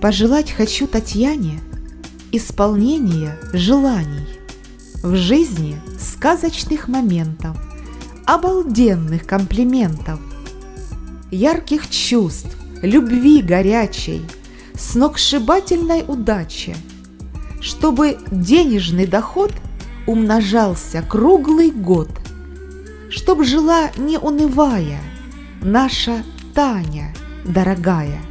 Пожелать хочу Татьяне исполнения желаний в жизни сказочных моментов, обалденных комплиментов, ярких чувств, любви горячей, сногсшибательной удачи, чтобы денежный доход умножался круглый год, чтоб жила не унывая наша Таня дорогая.